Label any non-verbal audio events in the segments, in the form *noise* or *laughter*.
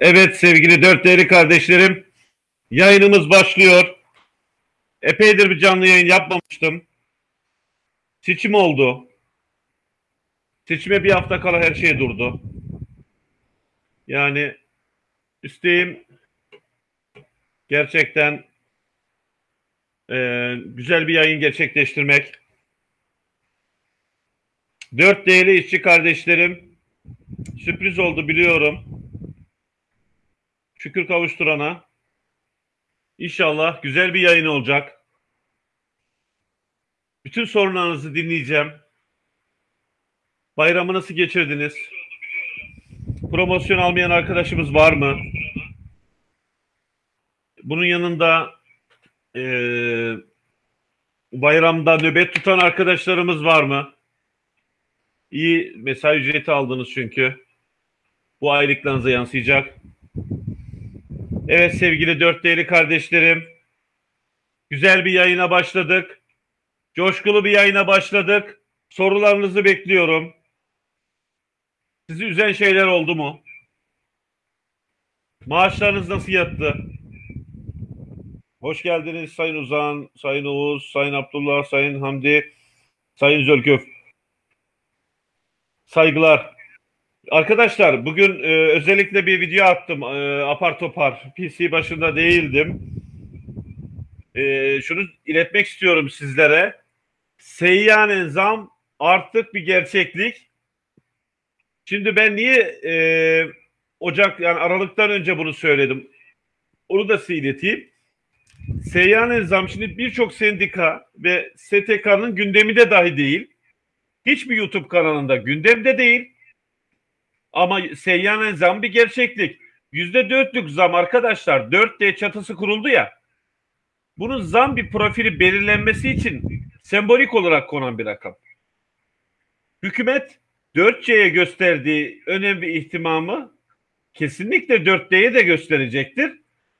Evet sevgili dört değerli kardeşlerim, yayınımız başlıyor. Epeydir bir canlı yayın yapmamıştım. Seçim oldu. Seçime bir hafta kala her şey durdu. Yani isteğim gerçekten e, güzel bir yayın gerçekleştirmek. Dört değerli işçi kardeşlerim, sürpriz oldu biliyorum. Şükür kavuşturana. İnşallah güzel bir yayın olacak. Bütün sorunlarınızı dinleyeceğim. Bayramı nasıl geçirdiniz? Promosyon almayan arkadaşımız var mı? Bunun yanında eee, bayramda nöbet tutan arkadaşlarımız var mı? İyi mesai ücreti aldınız çünkü. Bu aylıklarınıza yansıyacak. Evet sevgili dört değerli kardeşlerim. Güzel bir yayına başladık. Coşkulu bir yayına başladık. Sorularınızı bekliyorum. Sizi üzen şeyler oldu mu? Maaşlarınız nasıl yattı? Hoş geldiniz Sayın Uzan, Sayın Oğuz, Sayın Abdullah, Sayın Hamdi, Sayın Zölköf. Saygılar. Arkadaşlar bugün e, özellikle bir video attım e, apar topar. PC başında değildim. E, şunu iletmek istiyorum sizlere. Seyyanen zam artık bir gerçeklik. Şimdi ben niye e, Ocak yani Aralık'tan önce bunu söyledim. Onu da size ileteyim. Seyyanen zam şimdi birçok sendika ve STK'nın gündemi de dahi değil. Hiçbir YouTube kanalında gündemde değil. Ama seyyanen zam bir gerçeklik. Yüzde dörtlük zam arkadaşlar. 4D çatısı kuruldu ya. Bunun zam bir profili belirlenmesi için sembolik olarak konan bir rakam. Hükümet 4C'ye gösterdiği önemli ihtimamı kesinlikle 4D'ye de gösterecektir.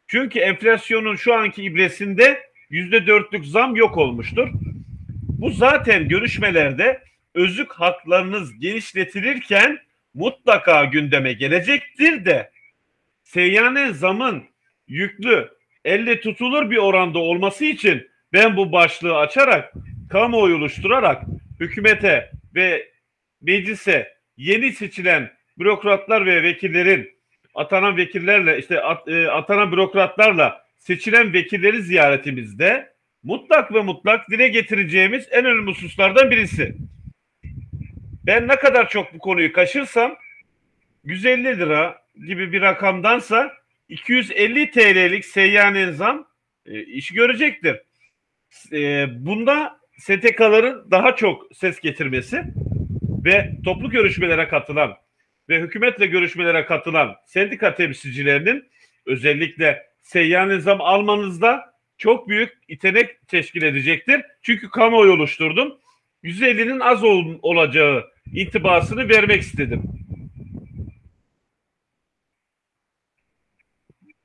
Çünkü enflasyonun şu anki ibresinde yüzde dörtlük zam yok olmuştur. Bu zaten görüşmelerde özlük haklarınız genişletilirken mutlaka gündeme gelecektir de seyyanen zamın yüklü elle tutulur bir oranda olması için ben bu başlığı açarak kamuoyu oluşturarak hükümete ve meclise yeni seçilen bürokratlar ve vekillerin atanan vekillerle işte at, e, atanan bürokratlarla seçilen vekilleri ziyaretimizde mutlak ve mutlak dile getireceğimiz en önemli hususlardan birisi. Ben ne kadar çok bu konuyu kaşırsam 150 lira gibi bir rakamdansa 250 TL'lik seyyanen zam e, işi görecektir. E, bunda STK'ların daha çok ses getirmesi ve toplu görüşmelere katılan ve hükümetle görüşmelere katılan sendika temsilcilerinin özellikle seyyanen zam almanızda çok büyük itenek teşkil edecektir. Çünkü kamuoyu oluşturdum. 150'nin az ol, olacağı intibasını vermek istedim.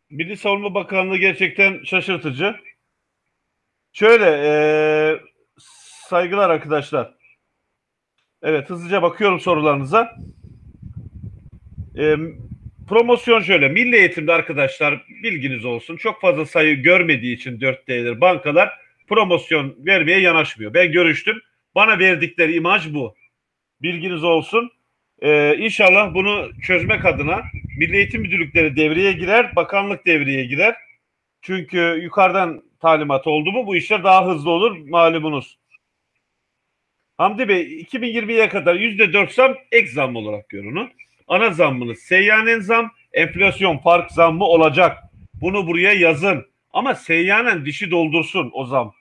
Milli Savunma Bakanlığı gerçekten şaşırtıcı. Şöyle e, saygılar arkadaşlar. Evet hızlıca bakıyorum sorularınıza. E, promosyon şöyle. Milli eğitimde arkadaşlar bilginiz olsun. Çok fazla sayı görmediği için 4D'dir bankalar promosyon vermeye yanaşmıyor. Ben görüştüm. Bana verdikleri imaj bu. Bilginiz olsun. Ee, inşallah bunu çözmek adına Milli Eğitim Müdürlükleri devreye girer, bakanlık devreye girer. Çünkü yukarıdan talimat oldu mu bu işler daha hızlı olur malumunuz. Hamdi Bey 2020'ye kadar %4 zam ek zam olarak görünün. Ana zammınız seyyanen zam, enflasyon fark zammı olacak. Bunu buraya yazın. Ama seyyanen dişi doldursun o zam.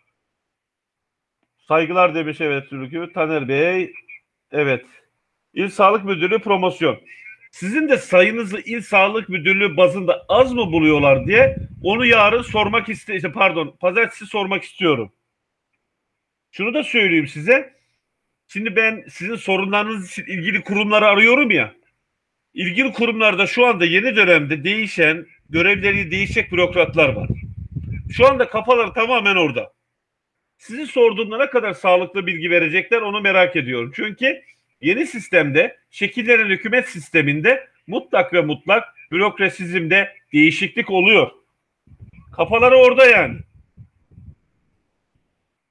Saygılar demiş evet Türk'ü. Taner Bey evet. İl Sağlık Müdürlüğü promosyon. Sizin de sayınızı İl Sağlık Müdürlüğü bazında az mı buluyorlar diye onu yarın sormak istiyorum. Pardon pazartesi sormak istiyorum. Şunu da söyleyeyim size. Şimdi ben sizin sorunlarınız için ilgili kurumları arıyorum ya. İlgili kurumlarda şu anda yeni dönemde değişen, görevleri değişecek bürokratlar var. Şu anda kafalar tamamen orada. Sizin sorduğumda ne kadar sağlıklı bilgi verecekler onu merak ediyorum. Çünkü Yeni sistemde şekillenen hükümet sisteminde mutlak ve mutlak bürokrasizmde değişiklik oluyor. Kafaları orada yani.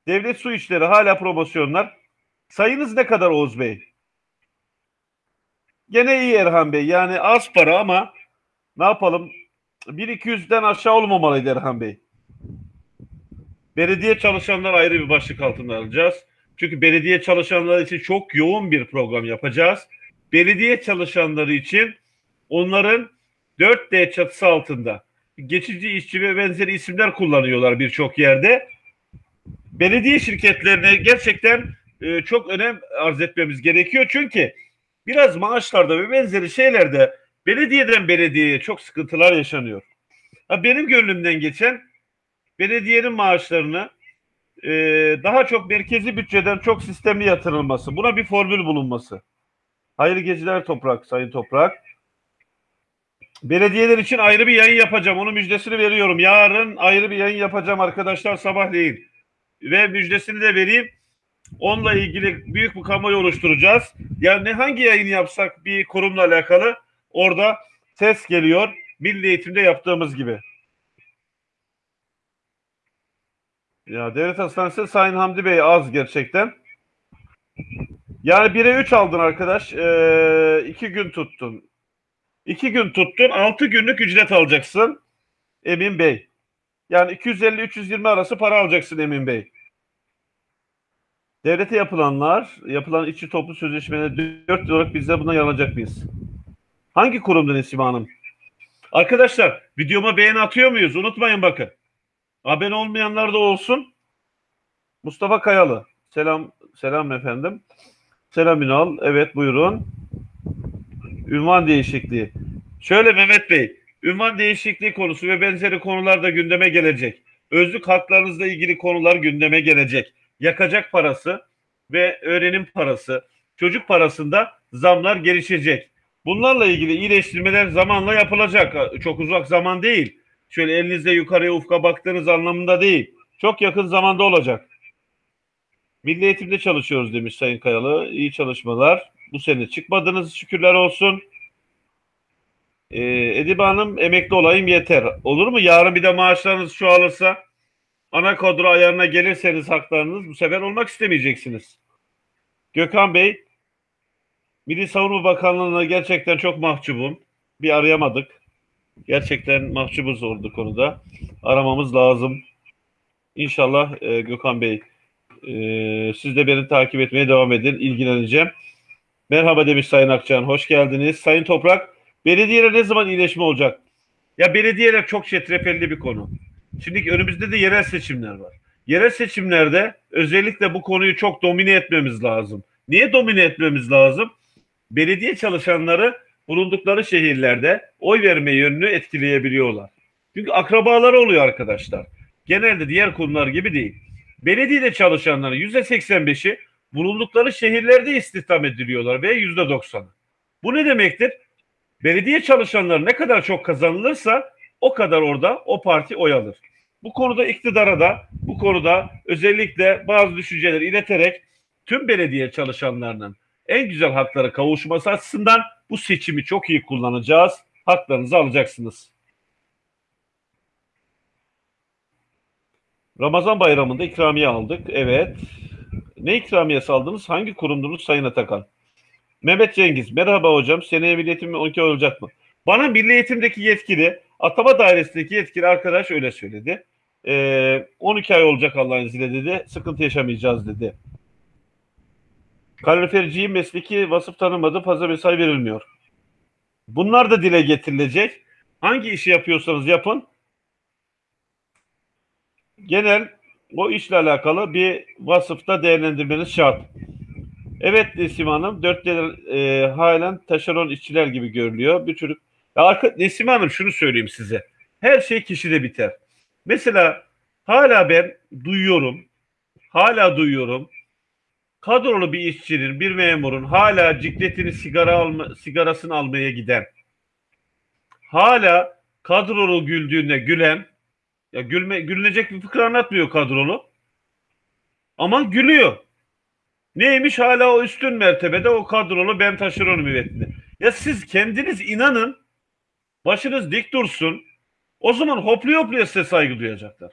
Devlet su işleri hala promosyonlar. Sayınız ne kadar Oğuz Bey? Gene iyi Erhan Bey. Yani az para ama ne yapalım? 1-200'den aşağı olmamalıydı Erhan Bey. Belediye çalışanlar ayrı bir başlık altında alacağız. Çünkü belediye çalışanları için çok yoğun bir program yapacağız. Belediye çalışanları için onların 4D çatısı altında geçici işçi ve benzeri isimler kullanıyorlar birçok yerde. Belediye şirketlerine gerçekten e, çok önem arz etmemiz gerekiyor. Çünkü biraz maaşlarda ve benzeri şeylerde belediyeden belediyeye çok sıkıntılar yaşanıyor. Benim gönlümden geçen belediyenin maaşlarını e, daha çok merkezi bütçeden çok sistemli yatırılması. Buna bir formül bulunması. Hayırlı geceler Toprak, Sayın Toprak. Belediyeler için ayrı bir yayın yapacağım. Onun müjdesini veriyorum. Yarın ayrı bir yayın yapacağım arkadaşlar sabahleyin. Ve müjdesini de vereyim. Onunla ilgili büyük bir kamuoyu oluşturacağız. Yani hangi yayın yapsak bir kurumla alakalı orada ses geliyor. Milli eğitimde yaptığımız gibi. Ya devlet hastanesi Sayın Hamdi Bey az gerçekten. Yani 1'e 3 aldın arkadaş. Ee, iki gün tuttun. İki gün tuttun. Altı günlük ücret alacaksın. Emin Bey. Yani 250-320 arası para alacaksın Emin Bey. Devlete yapılanlar, yapılan içi toplu sözleşmeleri 4 olarak biz de buna yanacak mıyız? Hangi kurumda Nesime Hanım? Arkadaşlar videoma beğeni atıyor muyuz? Unutmayın bakın. Abone olmayanlar da olsun. Mustafa Kayalı. Selam selam efendim. Selam Ünal. Evet buyurun. Ünvan değişikliği. Şöyle Mehmet Bey, ünvan değişikliği konusu ve benzeri konular da gündeme gelecek. Özlük haklarınızla ilgili konular gündeme gelecek. Yakacak parası ve öğrenim parası, çocuk parasında zamlar gelişecek. Bunlarla ilgili iyileştirmeler zamanla yapılacak. Çok uzak zaman değil. Şöyle elinizle yukarıya ufka baktığınız anlamında değil. Çok yakın zamanda olacak. Milli Eğitim'de çalışıyoruz demiş Sayın Kayalı. İyi çalışmalar. Bu sene çıkmadınız şükürler olsun. Ee, Edibe Hanım emekli olayım yeter. Olur mu? Yarın bir de maaşlarınız çoğalırsa ana kadro ayarına gelirseniz haklarınız bu sefer olmak istemeyeceksiniz. Gökhan Bey Milli Savunma Bakanlığı'na gerçekten çok mahcubum. Bir arayamadık. Gerçekten mahcubuz oldu konuda. Aramamız lazım. İnşallah e, Gökhan Bey e, siz de beni takip etmeye devam edin. İlgileneceğim. Merhaba demiş Sayın Akçan. Hoş geldiniz. Sayın Toprak, belediyeler ne zaman iyileşme olacak? Ya belediyeler çok çetrefilli bir konu. Şimdi önümüzde de yerel seçimler var. Yerel seçimlerde özellikle bu konuyu çok domine etmemiz lazım. Niye domine etmemiz lazım? Belediye çalışanları bulundukları şehirlerde oy verme yönünü etkileyebiliyorlar. Çünkü akrabaları oluyor arkadaşlar. Genelde diğer konular gibi değil. Belediyede çalışanların %85'i bulundukları şehirlerde istihdam ediliyorlar ve %90'ı. Bu ne demektir? Belediye çalışanları ne kadar çok kazanılırsa o kadar orada o parti oy alır. Bu konuda iktidara da bu konuda özellikle bazı düşünceleri ileterek tüm belediye çalışanlarının en güzel haklara kavuşması açısından bu seçimi çok iyi kullanacağız. Haklarınızı alacaksınız. Ramazan bayramında ikramiye aldık. Evet. Ne ikramiyesi aldınız? Hangi kurumdunuz Sayın Atakan? Mehmet Cengiz. Merhaba hocam. Seneye milli eğitim 12 olacak mı? Bana milli eğitimdeki yetkili, atama dairesindeki yetkili arkadaş öyle söyledi. Ee, 12 ay olacak Allah'ın izniyle dedi. Sıkıntı yaşamayacağız dedi. Kaloriferciyi mesleki vasıf tanımadı. Fazla mesai verilmiyor. Bunlar da dile getirilecek. Hangi işi yapıyorsanız yapın. Genel o işle alakalı bir vasıfta değerlendirmeniz şart. Evet Nesim Hanım, dörtte e, halen taşeron işçiler gibi görülüyor. Bir çocuk. Ya arka, Nesim Hanım şunu söyleyeyim size. Her şey kişide biter. Mesela hala ben duyuyorum, hala duyuyorum. Kadrolu bir işçinin, bir memurun hala cikletini sigara alma, sigarasını almaya giden, hala kadrolu güldüğünde gülen, ya gülme, gülünecek bir fıkra anlatmıyor kadrolu. Ama gülüyor. Neymiş hala o üstün mertebede o kadrolu ben taşeron müvekkili. Ya siz kendiniz inanın başınız dik dursun. O zaman hoplu hopluya size saygı duyacaklar.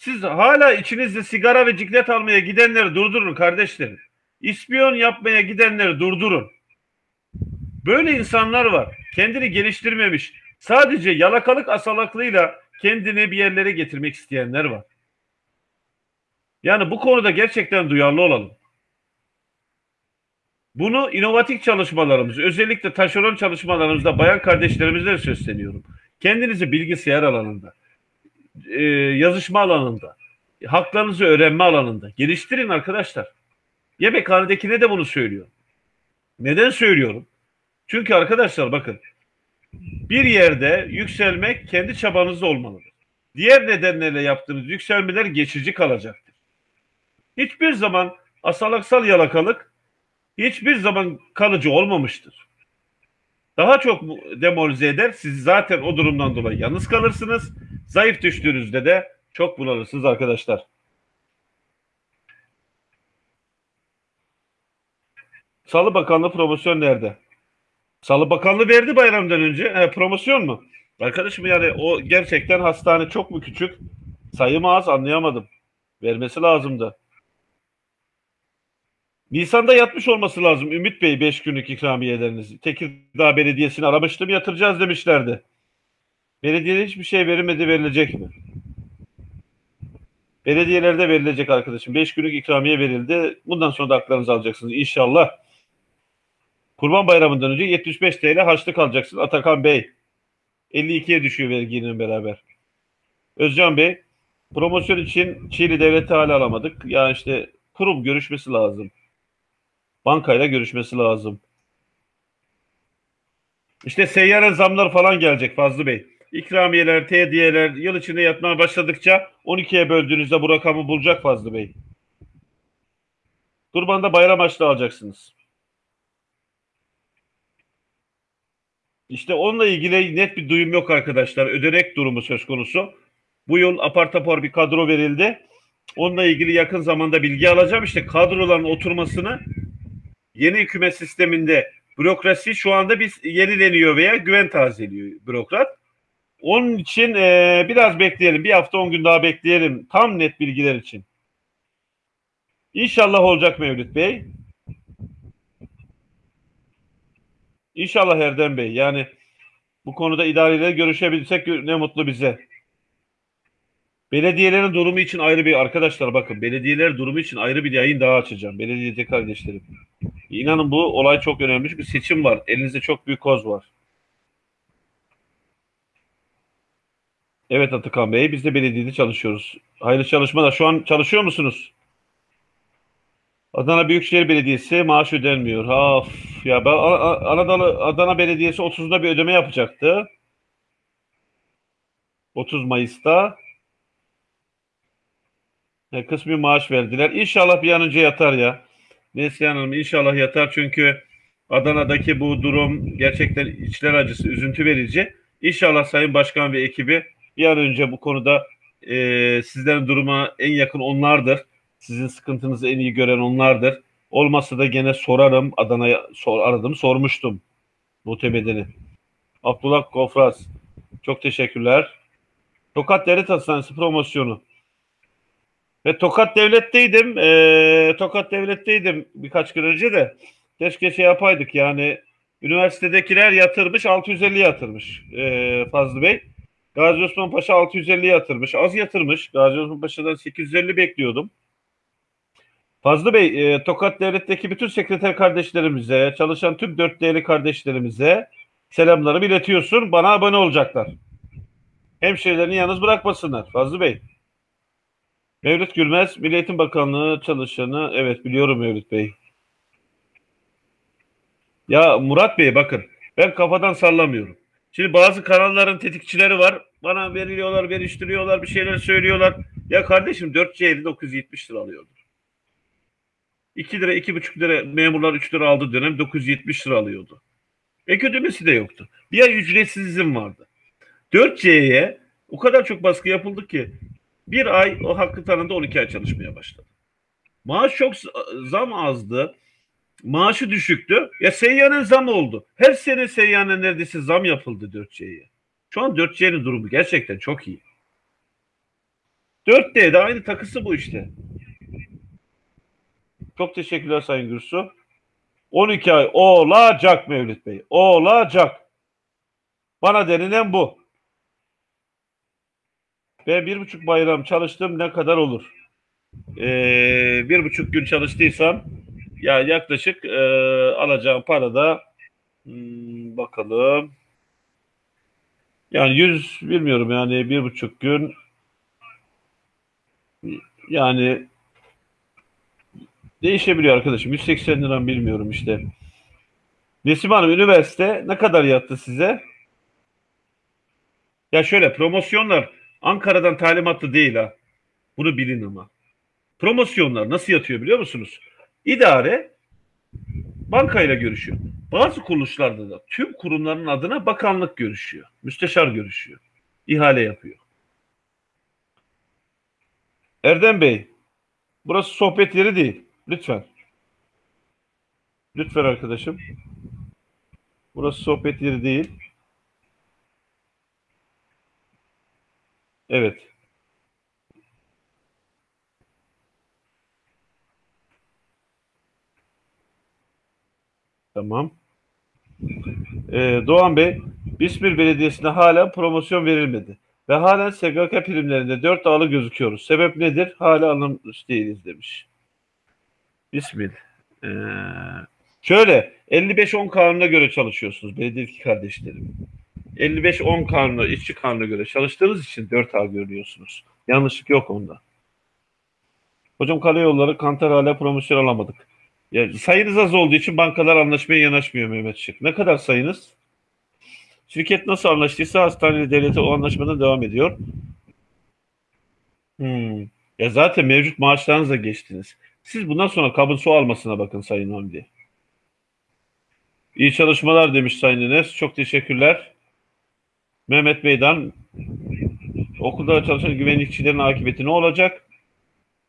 Siz hala içinizde sigara ve ciklet almaya gidenleri durdurun kardeşlerim. İspiyon yapmaya gidenleri durdurun. Böyle insanlar var. Kendini geliştirmemiş. Sadece yalakalık asalaklığıyla kendini bir yerlere getirmek isteyenler var. Yani bu konuda gerçekten duyarlı olalım. Bunu inovatif çalışmalarımız, özellikle taşeron çalışmalarımızda bayan kardeşlerimizle sesleniyorum. Kendinizi bilgisayar alanında, e, yazışma alanında, haklarınızı öğrenme alanında geliştirin arkadaşlar. Yemekhanedekine de bunu söylüyor. Neden söylüyorum? Çünkü arkadaşlar bakın bir yerde yükselmek kendi çabanızda olmalıdır. Diğer nedenlerle yaptığınız yükselmeler geçici kalacaktır. Hiçbir zaman asalaksal yalakalık hiçbir zaman kalıcı olmamıştır. Daha çok demoralize eder. Siz zaten o durumdan dolayı yalnız kalırsınız. Zayıf düştüğünüzde de çok bunalırsınız arkadaşlar. Salı Bakanlığı promosyon nerede? Salı Bakanlığı verdi bayramdan önce. E, promosyon mu? Arkadaşım yani o gerçekten hastane çok mu küçük? Sayım az anlayamadım. Vermesi lazımdı. Nisan'da yatmış olması lazım Ümit Bey 5 günlük ikramiyeleriniz. Tekirdağ Belediyesi'ni aramıştım yatıracağız demişlerdi. Belediyede hiçbir şey verilmedi verilecek mi? Belediyelerde verilecek arkadaşım. 5 günlük ikramiye verildi. Bundan sonra da haklarınızı alacaksınız inşallah. Kurban Bayramı'ndan önce 75 TL harçlık alacaksın Atakan Bey. 52'ye düşüyor verginin beraber. Özcan Bey, promosyon için Çiğli Devleti hala alamadık. Ya işte kurum görüşmesi lazım. Bankayla görüşmesi lazım. İşte seyyare zamlar falan gelecek Fazlı Bey. İkramiyeler, tediyeler yıl içinde yatmaya başladıkça 12'ye böldüğünüzde bu rakamı bulacak Fazlı Bey. Kurbanda bayram açlığı alacaksınız. İşte onunla ilgili net bir duyum yok arkadaşlar. Ödenek durumu söz konusu. Bu yıl apar topar bir kadro verildi. Onunla ilgili yakın zamanda bilgi alacağım. İşte kadroların oturmasını yeni hükümet sisteminde bürokrasi şu anda biz yenileniyor veya güven tazeliyor bürokrat. Onun için e, biraz bekleyelim. Bir hafta on gün daha bekleyelim. Tam net bilgiler için. İnşallah olacak Mevlüt Bey. İnşallah Erdem Bey. Yani bu konuda idareyle görüşebilsek ne mutlu bize. Belediyelerin durumu için ayrı bir arkadaşlar bakın belediyeler durumu için ayrı bir yayın daha açacağım. Belediye kardeşlerim. İnanın bu olay çok önemli. Bir seçim var. Elinizde çok büyük koz var. Evet Atakan Bey biz de belediyede çalışıyoruz. Hayırlı çalışmalar. Şu an çalışıyor musunuz? Adana Büyükşehir Belediyesi maaş ödenmiyor. Of ya ben Anadolu Adana Belediyesi 30'da bir ödeme yapacaktı. 30 Mayıs'ta. E, kısmi maaş verdiler. İnşallah bir an önce yatar ya. Neslihan Hanım inşallah yatar çünkü Adana'daki bu durum gerçekten içler acısı, üzüntü verici. İnşallah Sayın Başkan ve ekibi bir an önce bu konuda e, sizlerin duruma en yakın onlardır. Sizin sıkıntınızı en iyi gören onlardır. Olmazsa da gene sorarım. Adana'ya sor, aradım, sormuştum. Muhtemedeni. Abdullah Kofraz. Çok teşekkürler. Tokat Devlet Hastanesi promosyonu. Ve Tokat Devlet'teydim. E, Tokat Devlet'teydim birkaç gün önce de. Keşke şey yapaydık yani üniversitedekiler yatırmış 650 yatırmış e, Fazlı Bey. Gazi Osman Paşa 650 yatırmış. Az yatırmış. Gazi Osman Paşa'dan 850 bekliyordum. Fazlı Bey, e, Tokat Devlet'teki bütün sekreter kardeşlerimize, çalışan tüm dört değerli kardeşlerimize selamlarımı iletiyorsun. Bana abone olacaklar. Hemşehrilerini yalnız bırakmasınlar. Fazlı Bey. Mevlüt Gülmez, Milli Eğitim Bakanlığı çalışanı. Evet biliyorum Mevlüt Bey. Ya Murat Bey bakın ben kafadan sallamıyorum. Şimdi bazı kanalların tetikçileri var. Bana veriliyorlar, veriştiriyorlar, bir şeyler söylüyorlar. Ya kardeşim 4C 970 lira alıyordu. 2 lira, 2,5 lira memurlar 3 lira aldı dönem 970 lira alıyordu. Ek ödemesi de yoktu. Bir ay ücretsiz izin vardı. 4C'ye o kadar çok baskı yapıldı ki bir ay o hakkı tanındı 12 ay çalışmaya başladı. Maaş çok zam azdı. Maaşı düşüktü. Ya Seyyan'ın zam oldu. Her sene Seyyan'a neredeyse zam yapıldı 4C'ye. Şu an 4C'nin durumu gerçekten çok iyi. 4D'de aynı takısı bu işte. Çok teşekkürler Sayın Gürsu. 12 ay olacak Mevlüt Bey. Olacak. Bana denilen bu. Ben bir buçuk bayram çalıştım ne kadar olur? Ee, bir buçuk gün çalıştıysam ya yaklaşık e, alacağım para da hmm, bakalım yani yüz bilmiyorum yani bir buçuk gün yani değişebiliyor arkadaşım. 180 lira bilmiyorum işte. Nesim Hanım üniversite ne kadar yattı size? Ya şöyle promosyonlar Ankara'dan talimatlı değil ha. Bunu bilin ama. Promosyonlar nasıl yatıyor biliyor musunuz? İdare bankayla görüşüyor. Bazı kuruluşlarda da tüm kurumların adına bakanlık görüşüyor. Müsteşar görüşüyor. İhale yapıyor. Erdem Bey, burası sohbet yeri değil. Lütfen. Lütfen arkadaşım. Burası sohbet yeri değil. Evet. Tamam. Ee, Doğan Bey, İzmir Belediyesi'ne hala promosyon verilmedi. Ve hala SGK primlerinde 4 ağlı gözüküyoruz. Sebep nedir? Hala alınmış değiliz demiş. İsmil. Ee, şöyle 55-10 kanuna göre çalışıyorsunuz belediyedeki kardeşlerim. 55-10 kanuna, işçi kanuna göre çalıştığınız için 4 ağ görüyorsunuz. Yanlışlık yok onda. Hocam karayolları kantar hala promosyon alamadık. Ya, sayınız az olduğu için bankalar anlaşmaya yanaşmıyor Mehmet Şık. Ne kadar sayınız? Şirket nasıl anlaştıysa hastane devleti o anlaşmadan devam ediyor. Hmm. Ya zaten mevcut maaşlarınızla geçtiniz. Siz bundan sonra kabın su almasına bakın Sayın Hamdi. İyi çalışmalar demiş Sayın Enes. Çok teşekkürler. Mehmet Bey'den okulda çalışan güvenlikçilerin akıbeti ne olacak?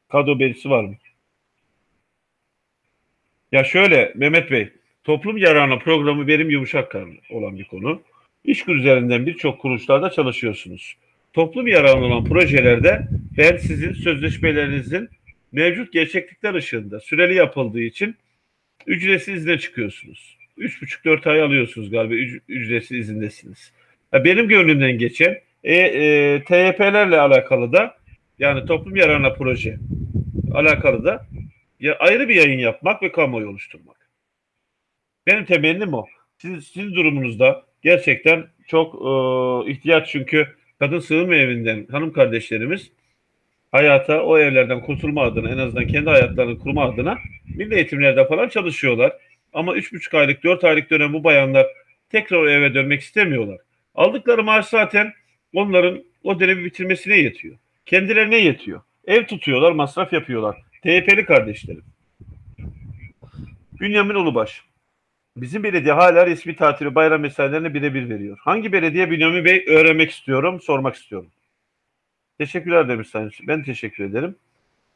Kadro belirtisi var mı? Ya şöyle Mehmet Bey, toplum yararına programı benim yumuşak olan bir konu. İşkur üzerinden birçok kuruluşlarda çalışıyorsunuz. Toplum yararına olan projelerde ben sizin sözleşmelerinizin mevcut gerçeklikler ışığında süreli yapıldığı için ücretsiz izne çıkıyorsunuz. 3,5-4 ay alıyorsunuz galiba ücretsiz izindesiniz. Benim gönlümden geçen e, e, TYP'lerle alakalı da yani toplum yararına proje alakalı da ya ayrı bir yayın yapmak ve kamuoyu oluşturmak. Benim temennim o. Sizin, sizin durumunuzda gerçekten çok e, ihtiyaç çünkü kadın sığınma evinden hanım kardeşlerimiz hayata o evlerden kurtulma adına en azından kendi hayatlarını kurma adına milli eğitimlerde falan çalışıyorlar. Ama 3,5 aylık 4 aylık dönem bu bayanlar tekrar eve dönmek istemiyorlar. Aldıkları maaş zaten onların o dönemi bitirmesine yetiyor. Kendilerine yetiyor. Ev tutuyorlar, masraf yapıyorlar. TYP'li kardeşlerim. Bünyamin Ulubaş. Bizim belediye hala resmi tatili bayram mesailerini birebir veriyor. Hangi belediye Bünyamin Bey öğrenmek istiyorum, sormak istiyorum. Teşekkürler demiş Sayın Ben teşekkür ederim.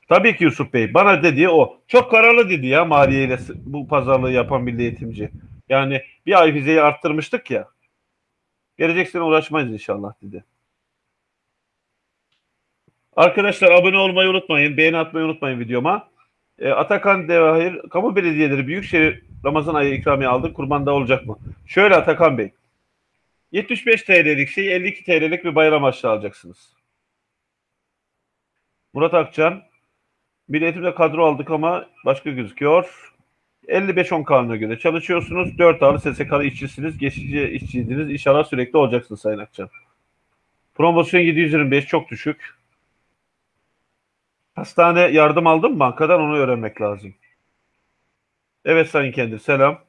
Tabii ki Yusuf Bey. Bana dediği o. Çok kararlı dedi ya maliyeyle bu pazarlığı yapan milli eğitimci. Yani bir ay vizeyi arttırmıştık ya. Gelecek sene uğraşmayız inşallah dedi. Arkadaşlar abone olmayı unutmayın. Beğeni atmayı unutmayın videoma. E, Atakan Devahir, kamu belediyeleri Büyükşehir Ramazan ayı ikramiye aldı. Kurbanda olacak mı? Şöyle Atakan Bey. 75 TL'lik şey 52 TL'lik bir bayram harçlığı alacaksınız. Murat Akçan. Milli Eğitim'de kadro aldık ama başka gözüküyor. 55-10 kanuna göre çalışıyorsunuz. 4 ağırlı SSK'lı işçisiniz. Geçici işçiydiniz. İnşallah sürekli olacaksınız Sayın Akçan. Promosyon 725 çok düşük. Hastane yardım aldın mı bankadan onu öğrenmek lazım. Evet Sayın Kendir selam.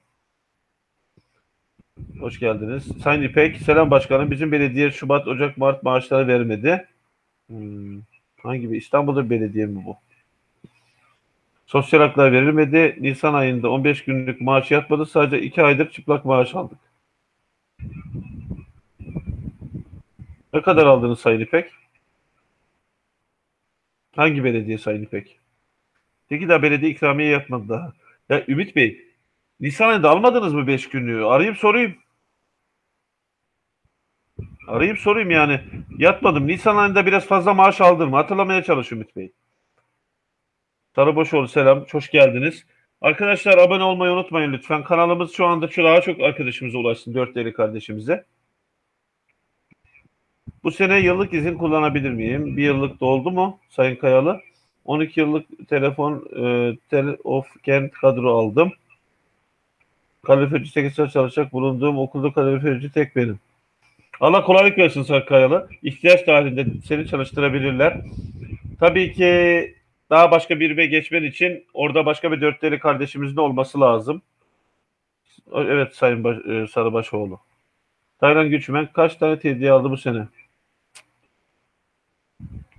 Hoş geldiniz. Sayın İpek selam başkanım. Bizim belediye Şubat, Ocak, Mart maaşları vermedi. Hmm. Hangi bir İstanbul'da belediye mi bu? Sosyal haklar verilmedi. Nisan ayında 15 günlük maaş yatmadı. Sadece 2 aydır çıplak maaş aldık. Ne kadar aldınız Sayın İpek? Hangi belediye Sayın İpek? Tekirdağ Belediye ikramiye yatmadı daha. Ya Ümit Bey, Nisan ayında almadınız mı 5 günlüğü? Arayayım sorayım. Arayayım sorayım yani. Yatmadım. Nisan ayında biraz fazla maaş aldım. Hatırlamaya çalış Ümit Bey. Sarıboşoğlu selam. Hoş geldiniz. Arkadaşlar abone olmayı unutmayın lütfen. Kanalımız şu anda daha çok arkadaşımıza ulaşsın. Dört değerli kardeşimize. Bu sene yıllık izin kullanabilir miyim? Bir yıllık doldu mu Sayın Kayalı? 12 yıllık telefon e, tel of kent kadro aldım. Kaloriferci 8 saat çalışacak bulunduğum okulda kaloriferci tek benim. Allah kolaylık versin Sayın Kayalı. İhtiyaç dahilinde seni çalıştırabilirler. Tabii ki daha başka bir ve geçmen için orada başka bir dörtleri kardeşimizin olması lazım. Evet Sayın Baş, e, Sarıbaşoğlu. Taylan Güçmen kaç tane hediye aldı bu sene?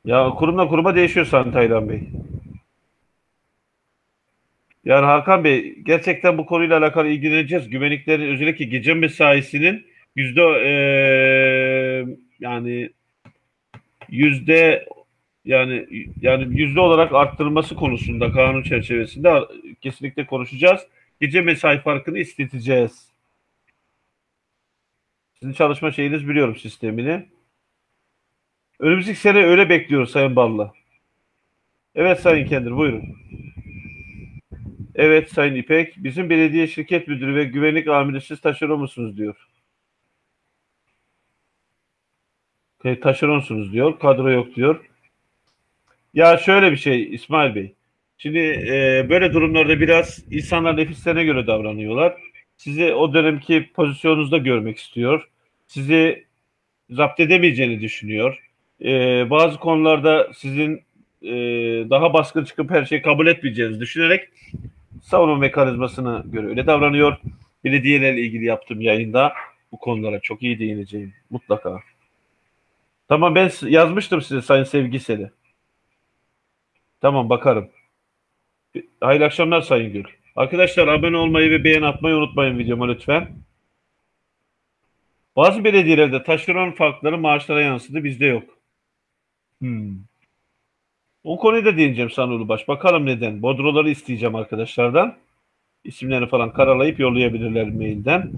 Ya kurumla kuruma değişiyor Sayın Taylan Bey. Yani Hakan Bey gerçekten bu konuyla alakalı ilgileneceğiz. Güvenliklerin özellikle gece mesaisinin yüzde eee yani yüzde yani yani yüzde olarak arttırılması konusunda kanun çerçevesinde kesinlikle konuşacağız. Gece mesai farkını isteteceğiz. Sizin çalışma şeyiniz biliyorum sistemini. Önümüzdeki sene öyle bekliyoruz Sayın Balla. Evet Sayın Kendir buyurun. Evet Sayın İpek. Bizim belediye şirket müdürü ve güvenlik amiri siz taşeron musunuz diyor. E, taşeronsunuz diyor. Kadro yok diyor. Ya şöyle bir şey İsmail Bey. Şimdi e, böyle durumlarda biraz insanlar nefislerine göre davranıyorlar. Sizi o dönemki pozisyonunuzda görmek istiyor. Sizi zapt edemeyeceğini düşünüyor. E, bazı konularda sizin e, daha baskın çıkıp her şeyi kabul etmeyeceğinizi düşünerek savunma mekanizmasına göre öyle davranıyor. Belediyelerle ilgili yaptığım yayında bu konulara çok iyi değineceğim mutlaka. Tamam ben yazmıştım size Sayın Sevgiseli. Tamam bakarım. Hayırlı akşamlar Sayın Gül. Arkadaşlar abone olmayı ve beğen atmayı unutmayın videoma lütfen. Bazı belediyelerde taşeron farkları maaşlara yansıdı bizde yok. Hmm. O konuyu da değineceğim Sanulu Baş. Bakalım neden. Bodroları isteyeceğim arkadaşlardan. İsimlerini falan karalayıp yollayabilirler mailden.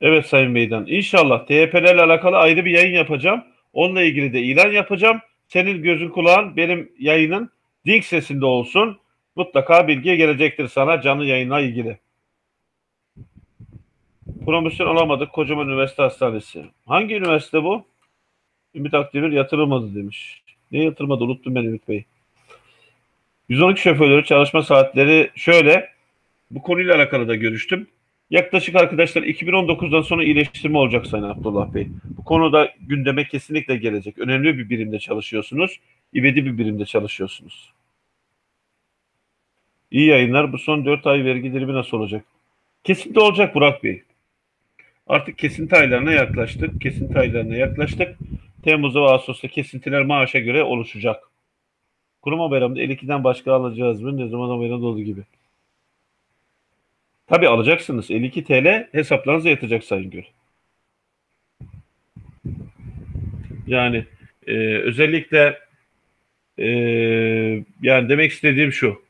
Evet Sayın Meydan. İnşallah TYP'lerle alakalı ayrı bir yayın yapacağım. Onunla ilgili de ilan yapacağım. Senin gözün kulağın benim yayının Dink sesinde olsun. Mutlaka bilgi gelecektir sana canlı yayınla ilgili. Promosyon alamadık Kocaman Üniversite Hastanesi. Hangi üniversite bu? Ümit Akdemir yatırılmadı demiş. Ne yatırmadı unuttum ben Ümit Bey. 112 şoförleri çalışma saatleri şöyle. Bu konuyla alakalı da görüştüm. Yaklaşık arkadaşlar 2019'dan sonra iyileştirme olacak Sayın Abdullah Bey. Bu konuda gündeme kesinlikle gelecek. Önemli bir birimde çalışıyorsunuz. İvedi bir birimde çalışıyorsunuz. İyi yayınlar. Bu son 4 ay vergi dilimi nasıl olacak? Kesinlikle olacak Burak Bey. Artık kesinti aylarına yaklaştık. Kesinti aylarına yaklaştık. Temmuz'da ve Ağustos'ta kesintiler maaşa göre oluşacak. Kurum bayramında 52'den başka alacağız mı? Ne zaman bayramda olduğu gibi. Tabi alacaksınız. 52 TL hesaplarınıza yatacak Sayın Gül. Yani e, özellikle e, yani demek istediğim şu.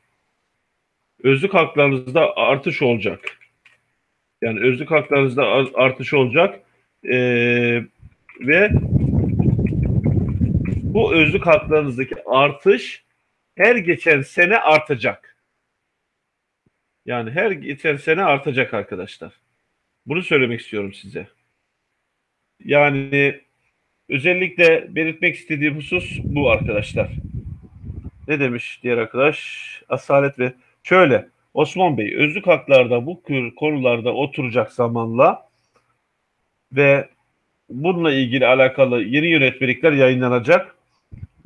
Özlük haklarınızda artış olacak. Yani özlük haklarınızda artış olacak. E, ve bu özlük haklarınızdaki artış her geçen sene artacak. Yani her geçen sene artacak arkadaşlar. Bunu söylemek istiyorum size. Yani özellikle belirtmek istediğim husus bu arkadaşlar. Ne demiş diğer arkadaş? Asalet ve şöyle Osman Bey özlük haklarda bu konularda oturacak zamanla ve bununla ilgili alakalı yeni yönetmelikler yayınlanacak.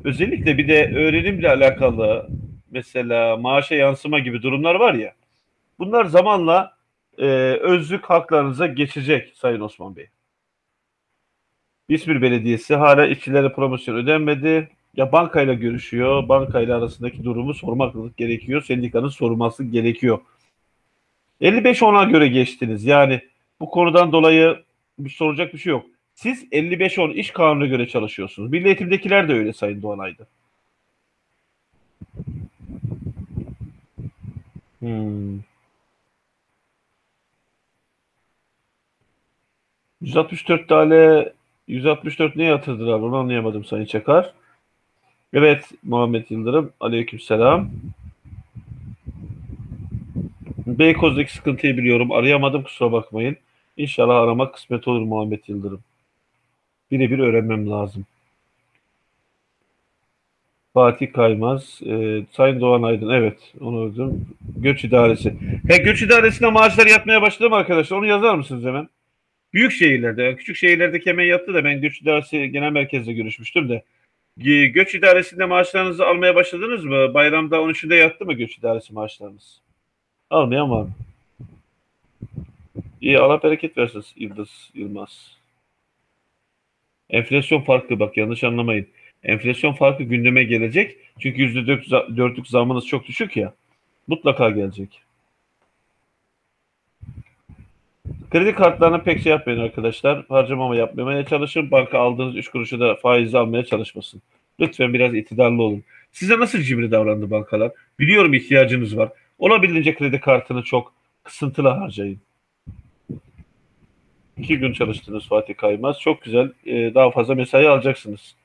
Özellikle bir de öğrenimle alakalı mesela maaşa yansıma gibi durumlar var ya. Bunlar zamanla e, özlük haklarınıza geçecek Sayın Osman Bey. İzmir Belediyesi hala işçilere promosyon ödenmedi. Ya bankayla görüşüyor. Bankayla arasındaki durumu sormak gerekiyor. Sendikanın sorulması gerekiyor. 55 ona göre geçtiniz. Yani bu konudan dolayı bir soracak bir şey yok. Siz 55-10 iş kanununa göre çalışıyorsunuz. Milli Eğitim'dekiler de öyle Sayın Doğanay'dı. Hmm. 164 tane 164 neye yatırdılar onu anlayamadım Sayın Çakar. Evet Muhammed Yıldırım. Aleykümselam. Beykoz'daki sıkıntıyı biliyorum. Arayamadım kusura bakmayın. İnşallah aramak kısmet olur Muhammed Yıldırım. Birebir öğrenmem lazım. Fatih Kaymaz, e, Sayın Doğan Aydın, evet onu öldüm. Göç İdaresi. He, Göç İdaresi'ne maaşlar yatmaya başladı mı arkadaşlar? Onu yazar mısınız hemen? Büyük şehirlerde, yani küçük şehirlerdeki hemen yattı da ben Göç İdaresi Genel Merkez'de görüşmüştüm de. Göç İdaresi'nde maaşlarınızı almaya başladınız mı? Bayramda 13'ünde yattı mı Göç İdaresi maaşlarınız? Almayan var mı? İyi Allah bereket versin Yıldız Yılmaz. Enflasyon farkı bak yanlış anlamayın. Enflasyon farkı gündeme gelecek. Çünkü %4'lük zamınız çok düşük ya. Mutlaka gelecek. Kredi kartlarına pek şey yapmayın arkadaşlar. Harcamama yapmamaya çalışın. Banka aldığınız 3 kuruşu da faizi almaya çalışmasın. Lütfen biraz itidarlı olun. Size nasıl cimri davrandı bankalar? Biliyorum ihtiyacınız var. Olabildiğince kredi kartını çok kısıntılı harcayın. İki gün çalıştınız Fatih Kaymaz. Çok güzel. Ee, daha fazla mesai alacaksınız.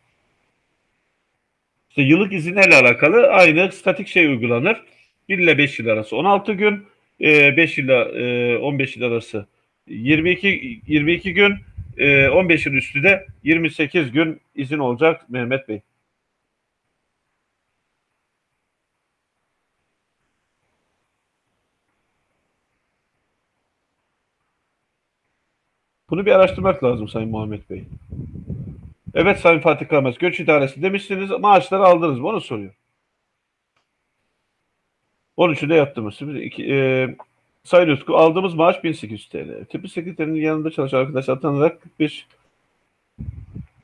İşte yıllık izinlerle alakalı aynı statik şey uygulanır. 1 ile 5 yıl arası 16 gün, 5 ile 15 yıl arası 22 22 gün, 15 yıl üstü de 28 gün izin olacak Mehmet Bey. Bunu bir araştırmak lazım Sayın Muhammed Bey. Evet Sayın Fatih Karamaz, göç idaresi demişsiniz, maaşları aldınız mı? Onu soruyor. 13'ü de yattınız. İki, e, Sayın Utku, aldığımız maaş 1800 TL. Tipi sekreterinin yanında çalışan arkadaş atanarak 45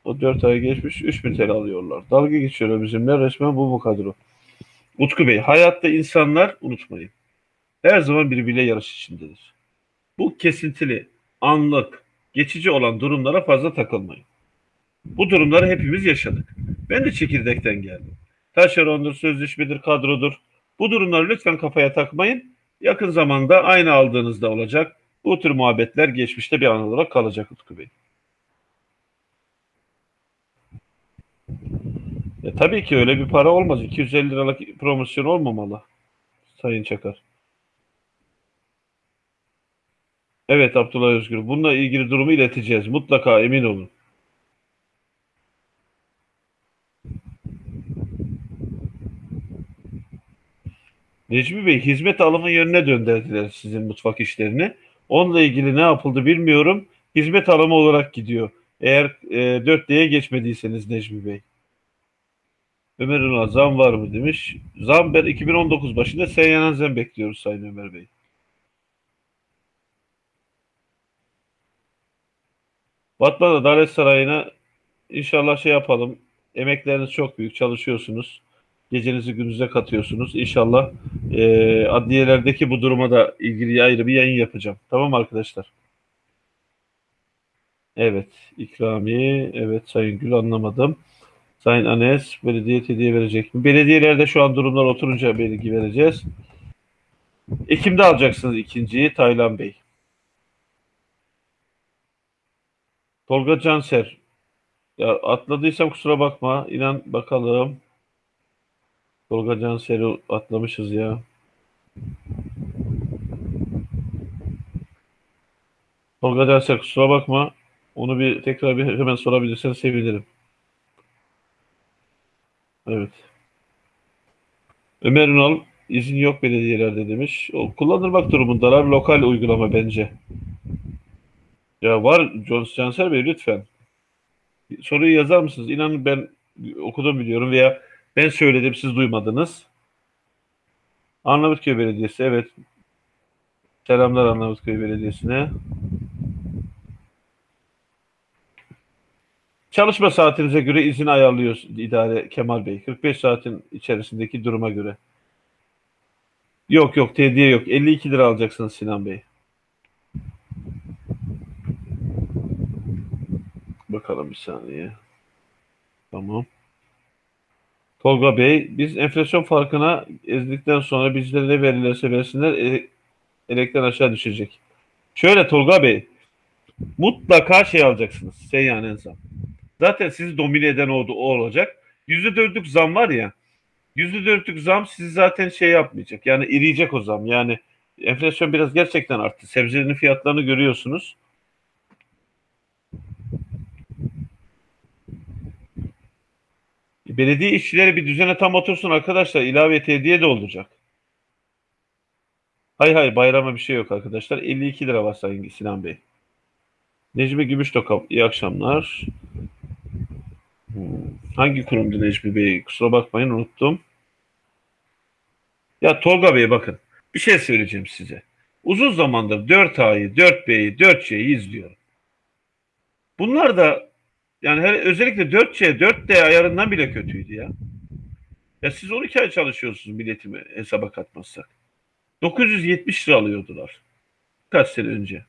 o 4 ay geçmiş 3000 TL alıyorlar. Dalga geçiyorlar bizimle resmen bu bu kadro. Utku Bey, hayatta insanlar unutmayın. Her zaman birbiriyle yarış içindedir. Bu kesintili, anlık, geçici olan durumlara fazla takılmayın. Bu durumları hepimiz yaşadık. Ben de çekirdekten geldim. Taşerondur, sözleşmedir, kadrodur. Bu durumları lütfen kafaya takmayın. Yakın zamanda aynı aldığınızda olacak. Bu tür muhabbetler geçmişte bir an olarak kalacak Utku Bey. E, tabii ki öyle bir para olmaz. 250 liralık promosyon olmamalı. Sayın Çakar. Evet Abdullah Özgür. Bununla ilgili durumu ileteceğiz. Mutlaka emin olun. Necmi Bey hizmet alımı yönüne döndürdüler sizin mutfak işlerini. Onunla ilgili ne yapıldı bilmiyorum. Hizmet alımı olarak gidiyor. Eğer e, 4D'ye geçmediyseniz Necmi Bey. Ömer Ünal zam var mı demiş. Zam ben 2019 başında seyyanen zam bekliyoruz Sayın Ömer Bey. Batman Adalet Sarayı'na inşallah şey yapalım. Emekleriniz çok büyük, çalışıyorsunuz. Gecenizi gündüze katıyorsunuz. İnşallah e, adliyelerdeki bu duruma da ilgili ayrı bir yayın yapacağım. Tamam arkadaşlar? Evet, ikramiye. Evet Sayın Gül anlamadım. Sayın Anes, belediye hediye verecek mi? Belediyelerde şu an durumlar oturunca bilgi vereceğiz. Ekim'de alacaksınız ikinciyi Taylan Bey. Tolga Canser. Ya atladıysam kusura bakma. İnan bakalım. Tolga Canser'i atlamışız ya. Tolga Canser kusura bakma. Onu bir tekrar bir hemen sorabilirsen sevinirim. Evet. Ömer Ünal izin yok belediyelerde demiş. O kullanılmak durumundalar. Lokal uygulama bence. Ya var John Canser Bey lütfen. Soruyu yazar mısınız? İnanın ben okudum biliyorum veya ben söyledim siz duymadınız. Arnavutköy Belediyesi evet. Selamlar Arnavutköy Belediyesi'ne. Çalışma saatinize göre izin ayarlıyor idare Kemal Bey. 45 saatin içerisindeki duruma göre. Yok yok tediye yok. 52 lira alacaksınız Sinan Bey. Bakalım bir saniye. Tamam. Tolga Bey, biz enflasyon farkına ezdikten sonra bizlere ne verirlerse versinler e, elekten aşağı düşecek. Şöyle Tolga Bey, mutlaka şey alacaksınız. Seyyanen zam. Zaten sizi domine eden oldu, o olacak. %4'lük zam var ya, %4'lük zam sizi zaten şey yapmayacak. Yani iriyecek o zam. Yani enflasyon biraz gerçekten arttı. Sebzelerin fiyatlarını görüyorsunuz. Belediye işçileri bir düzene tam otursun arkadaşlar. İlave hediye de olacak. Hay hay bayrama bir şey yok arkadaşlar. 52 lira var Sayın Sinan Bey. Necmi Gümüştokam iyi akşamlar. Hmm, Hangi kurumdu Necmi Bey? Kusura bakmayın unuttum. Ya Tolga Bey bakın bir şey söyleyeceğim size. Uzun zamandır 4A'yı, 4B'yi, 4C'yi izliyorum. Bunlar da yani her, özellikle 4C, 4D ayarından bile kötüydü ya. Ya siz 12 ay çalışıyorsunuz biletimi hesaba katmazsak. 970 lira alıyordular. Kaç sene önce.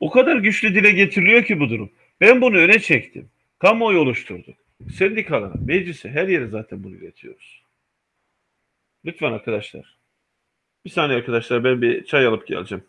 O kadar güçlü dile getiriliyor ki bu durum. Ben bunu öne çektim. Kamuoyu oluşturduk. Sendikalara, meclise, her yere zaten bunu iletiyoruz. Lütfen arkadaşlar. Bir saniye arkadaşlar ben bir çay alıp geleceğim.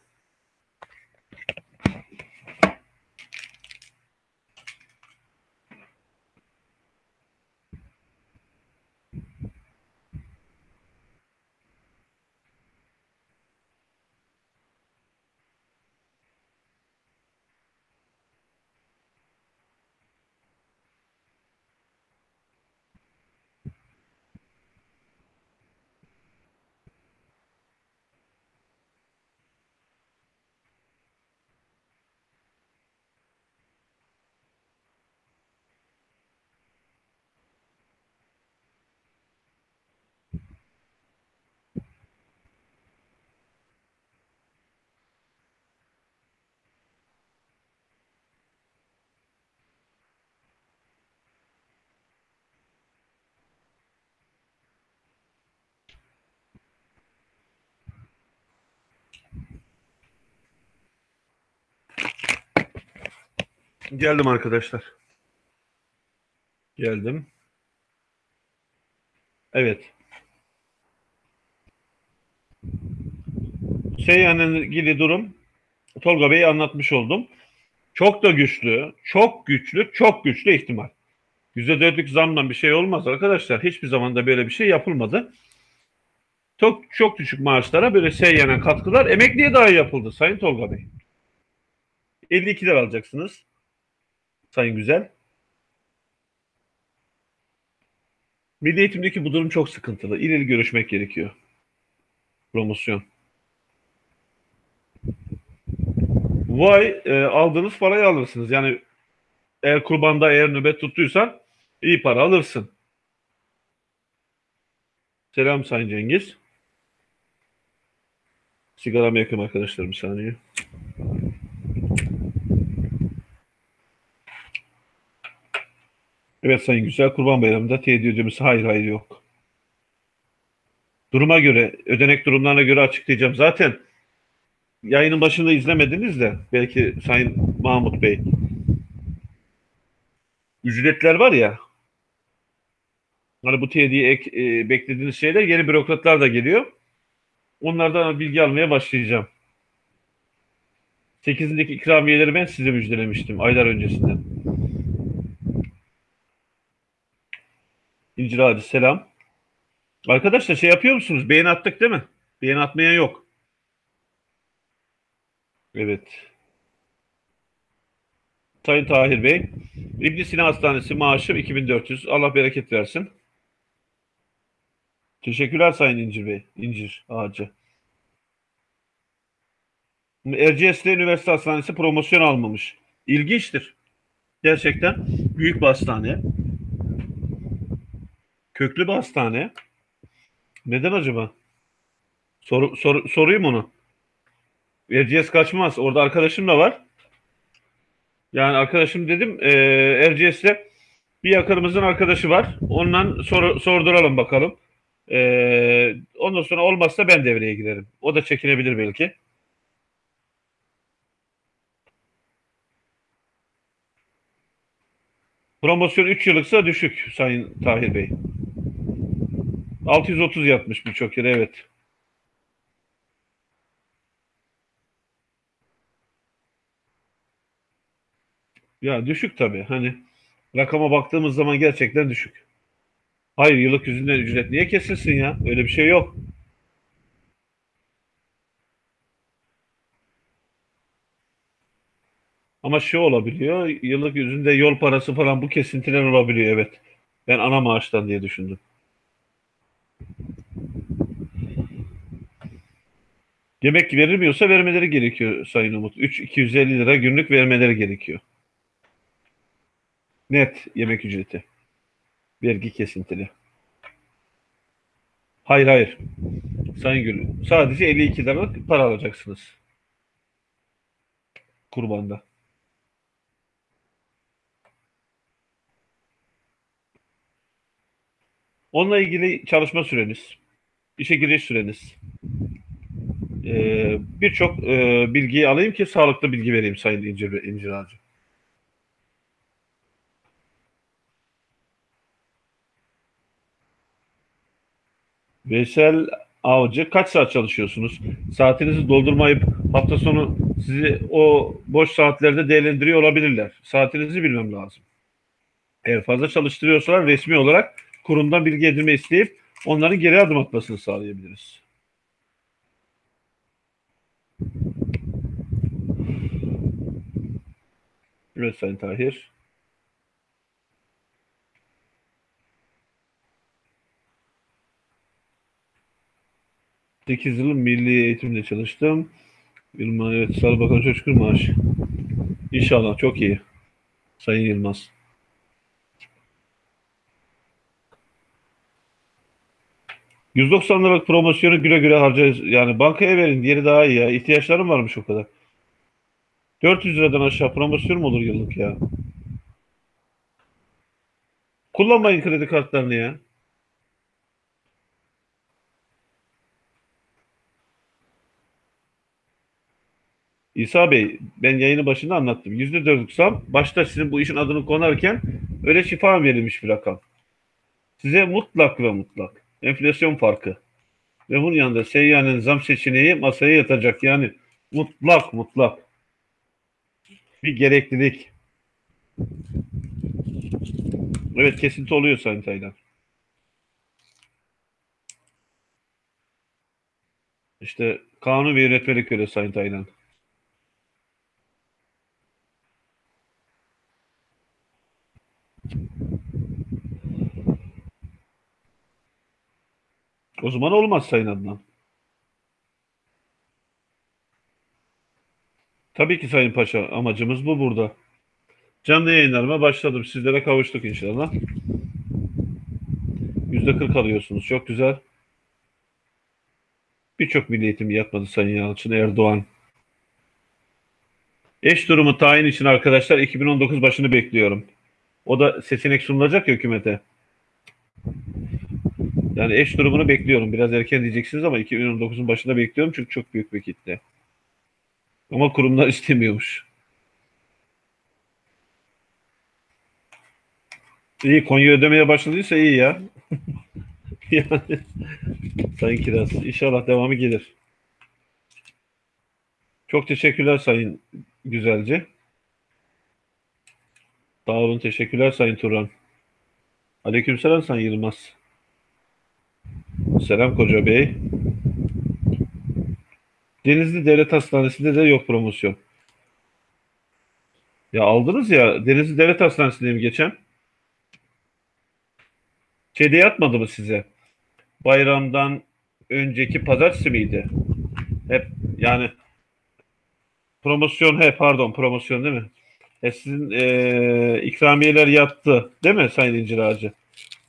Geldim arkadaşlar. Geldim. Evet. Seyyan'la ilgili durum Tolga Bey'i anlatmış oldum. Çok da güçlü, çok güçlü, çok güçlü ihtimal. %4'lük zamdan bir şey olmaz arkadaşlar. Hiçbir zaman da böyle bir şey yapılmadı. Çok, çok düşük maaşlara böyle Seyyan'a katkılar emekliye dahi yapıldı Sayın Tolga Bey. 52 lira alacaksınız. Sayın Güzel. Milli eğitimdeki bu durum çok sıkıntılı. İleri görüşmek gerekiyor. Promosyon. Vay e, aldığınız parayı alırsınız. Yani eğer kurbanda eğer nöbet tuttuysan iyi para alırsın. Selam Sayın Cengiz. Sigaramı yakın arkadaşlar bir saniye. Evet Sayın Güzel, Kurban Bayramı'nda teyit ödemesi hayır hayır yok. Duruma göre, ödenek durumlarına göre açıklayacağım. Zaten yayının başında izlemediniz de belki Sayın Mahmut Bey. Ücretler var ya, hani bu teydiye ek, e, beklediğiniz şeyler yeni bürokratlar da geliyor. Onlardan bilgi almaya başlayacağım. 8'indeki ikramiyeleri ben size müjdelemiştim aylar öncesinden. İncir Hadi selam. Arkadaşlar şey yapıyor musunuz? Beğeni attık değil mi? Beğeni atmayan yok. Evet. Sayın Tahir Bey. İbn Sina Hastanesi maaşım 2400. Allah bereket versin. Teşekkürler Sayın İncir Bey. İncir Ağacı. Erciyes'te Üniversite Hastanesi promosyon almamış. İlginçtir. Gerçekten büyük bir hastane. Köklü bir hastane. Neden acaba? Soru, sor, sorayım onu. Erciyes kaçmaz. Orada arkadaşım da var. Yani arkadaşım dedim e, Erciyes'te bir yakınımızın arkadaşı var. Ondan sor, sorduralım bakalım. E, ondan sonra olmazsa ben devreye girerim. O da çekinebilir belki. Promosyon 3 yıllıksa düşük Sayın Tahir Bey. 630 yatmış birçok yere evet. Ya düşük tabii. Hani rakama baktığımız zaman gerçekten düşük. Hayır yıllık yüzünden ücret niye kesilsin ya? Öyle bir şey yok. Ama şu olabiliyor. Yıllık yüzünde yol parası falan bu kesintiler olabiliyor evet. Ben ana maaştan diye düşündüm. Yemek verilmiyorsa vermeleri gerekiyor Sayın Umut. 3 250 lira günlük vermeleri gerekiyor. Net yemek ücreti. Vergi kesintili. Hayır hayır. Sayın Gül. Sadece 52 liralık para alacaksınız. Kurbanda. Onunla ilgili çalışma süreniz, işe giriş süreniz, ee, birçok e, bilgiyi alayım ki sağlıklı bilgi vereyim Sayın İncir, İncir Ağacı. Veysel Avcı kaç saat çalışıyorsunuz? Saatinizi doldurmayıp hafta sonu sizi o boş saatlerde değerlendiriyor olabilirler. Saatinizi bilmem lazım. Eğer fazla çalıştırıyorsalar resmi olarak kurumdan bilgi edinme isteyip onların geri adım atmasını sağlayabiliriz. Evet Tahir. Sekiz yıl milli eğitimde çalıştım. Yılmaz, evet Sağlık Bakanı çok şükür maaş. İnşallah çok iyi. Sayın Yılmaz. %90 liralık promosyonu güle güle harcayız. Yani bankaya verin. Diğeri daha iyi ya. İhtiyaçlarım varmış o kadar. 400 liradan aşağı promosyon mu olur yıllık ya? Kullanmayın kredi kartlarını ya. İsa Bey, ben yayını başında anlattım. Yüzde dörtlük zam, başta sizin bu işin adını konarken öyle şifa verilmiş bir rakam. Size mutlak ve mutlak enflasyon farkı ve bunun yanında seyyanen zam seçeneği masaya yatacak. Yani mutlak mutlak bir gereklilik. Evet kesinti oluyor Sayın Taylan. İşte kanun ve yönetmelik öyle Sayın Taylan. O zaman olmaz Sayın Adnan. Tabii ki Sayın Paşa amacımız bu burada. Canlı yayınlarıma başladım. Sizlere kavuştuk inşallah. Yüzde kırk alıyorsunuz. Çok güzel. Birçok milli eğitim yapmadı Sayın Yalçın Erdoğan. Eş durumu tayin için arkadaşlar 2019 başını bekliyorum. O da seçenek sunulacak ya hükümete. Yani eş durumunu bekliyorum. Biraz erken diyeceksiniz ama 2019'un başında bekliyorum çünkü çok büyük bir kitle. Ama kurumlar *laughs* istemiyormuş. İyi Konya ödemeye başladıysa iyi ya. *laughs* yani Sayın Kiraz. İnşallah devamı gelir. Çok teşekkürler Sayın Güzelce. Sağ olun. Teşekkürler Sayın Turan. Aleykümselam Sayın Yılmaz. Selam Koca Bey. Denizli Devlet Hastanesi'nde de yok promosyon. Ya aldınız ya Denizli Devlet Hastanesi'ndeyim geçen. Şeyde yatmadı mı size? Bayramdan önceki pazartesi miydi? Hep yani promosyon he pardon promosyon değil mi? E sizin e, ikramiyeler yattı değil mi Sayın İncir Ağacı?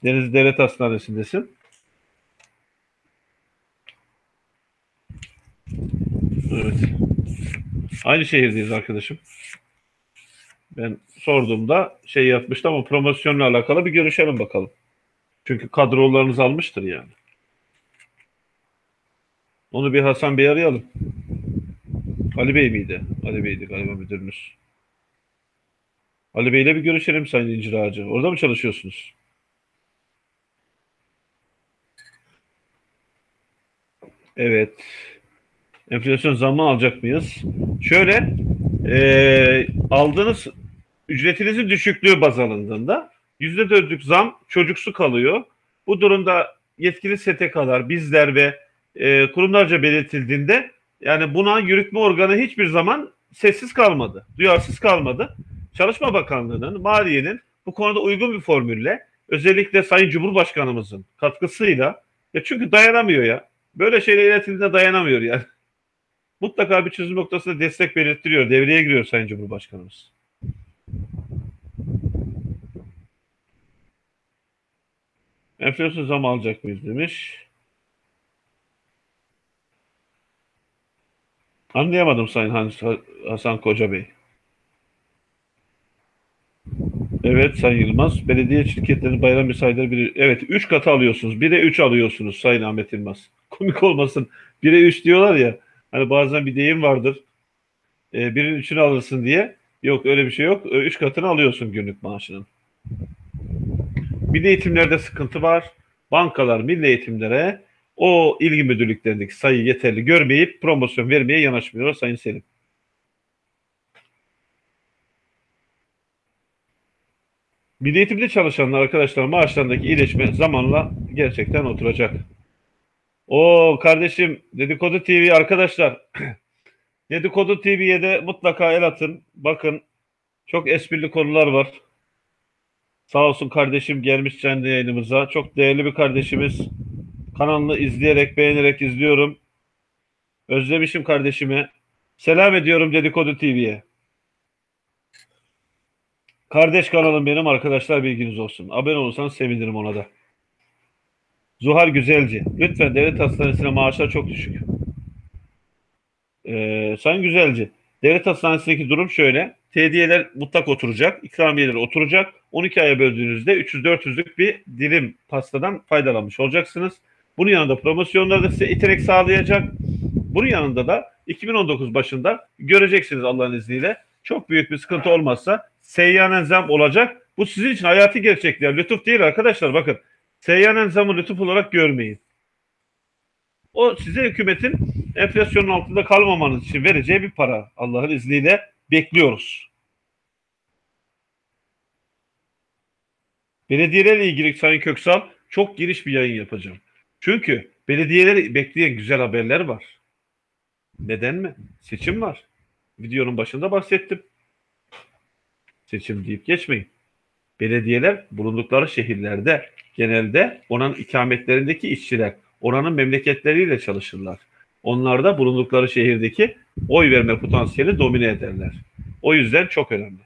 Denizli Devlet Hastanesi'ndesin. Evet. Aynı şehirdeyiz arkadaşım. Ben sorduğumda şey yapmıştı ama promosyonla alakalı bir görüşelim bakalım. Çünkü kadrolarınız almıştır yani. Onu bir Hasan Bey arayalım. Ali Bey miydi? Ali Bey'di galiba müdürünüz. Ali Bey'le bir görüşelim Sayın İncir Ağacı. Orada mı çalışıyorsunuz? Evet. Enflasyon zammı alacak mıyız? Şöyle e, aldığınız ücretinizin düşüklüğü baz alındığında yüzde dörtlük zam çocuksu kalıyor. Bu durumda yetkili STK'lar, bizler ve e, kurumlarca belirtildiğinde yani buna yürütme organı hiçbir zaman sessiz kalmadı, duyarsız kalmadı. Çalışma Bakanlığı'nın, Maliye'nin bu konuda uygun bir formülle özellikle Sayın Cumhurbaşkanımızın katkısıyla ya çünkü dayanamıyor ya. Böyle şeyler iletildiğinde dayanamıyor yani. Mutlaka bir çözüm noktasında destek belirtiliyor. Devreye giriyor Sayın Cumhurbaşkanımız. Enflasyon zam alacak mıyız demiş. Anlayamadım Sayın Hasan Koca Bey. Evet Sayın Yılmaz. Belediye şirketlerinin bayram mesaileri biri. Evet 3 katı alıyorsunuz. 1'e 3 alıyorsunuz Sayın Ahmet Yılmaz. Komik olmasın. 1'e 3 diyorlar ya. Hani bazen bir deyim vardır. E, birin üçünü alırsın diye. Yok öyle bir şey yok. 3 katını alıyorsun günlük maaşının. Milli eğitimlerde sıkıntı var. Bankalar milli eğitimlere o ilgi müdürlüklerindeki sayı yeterli görmeyip promosyon vermeye yanaşmıyorlar Sayın Selim. Milli eğitimde çalışanlar arkadaşlar maaşlarındaki iyileşme zamanla gerçekten oturacak. O kardeşim Dedikodu TV arkadaşlar *clears throat* Dedikodu TV'ye de mutlaka el atın. Bakın çok esprili konular var. Sağ olsun kardeşim gelmiş kendi yayınımıza. Çok değerli bir kardeşimiz. Kanalını izleyerek, beğenerek izliyorum. Özlemişim kardeşimi. Selam ediyorum Dedikodu TV'ye. Kardeş kanalım benim arkadaşlar bilginiz olsun. Abone olursanız sevinirim ona da. Zuhal Güzelci. Lütfen devlet hastanesine maaşlar çok düşük. Ee, Sayın Güzelci. Devlet hastanesindeki durum şöyle. TD'ler mutlak oturacak. ikramiyeler oturacak. 12 aya böldüğünüzde 300-400'lük bir dilim pastadan faydalanmış olacaksınız. Bunun yanında promosyonlar da size iterek sağlayacak. Bunun yanında da 2019 başında göreceksiniz Allah'ın izniyle. Çok büyük bir sıkıntı olmazsa seyyanen zam olacak. Bu sizin için hayati gerçekler. Lütuf değil arkadaşlar bakın. Seyyanen zamı lütuf olarak görmeyin. O size hükümetin enflasyonun altında kalmamanız için vereceği bir para. Allah'ın izniyle bekliyoruz. Belediyelerle ilgili Sayın Köksal çok geniş bir yayın yapacağım. Çünkü belediyeleri bekleyen güzel haberler var. Neden mi? Seçim var. Videonun başında bahsettim. Seçim deyip geçmeyin. Belediyeler bulundukları şehirlerde genelde oranın ikametlerindeki işçiler oranın memleketleriyle çalışırlar. Onlar da bulundukları şehirdeki oy verme potansiyeli domine ederler. O yüzden çok önemli.